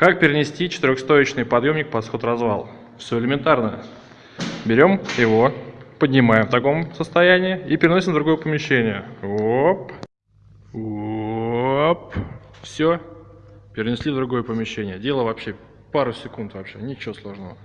Как перенести четырехстоечный подъемник под сход-развал? Все элементарно. Берем его, поднимаем в таком состоянии и переносим в другое помещение. Оп. Оп. Все. Перенесли в другое помещение. Дело вообще пару секунд вообще, ничего сложного.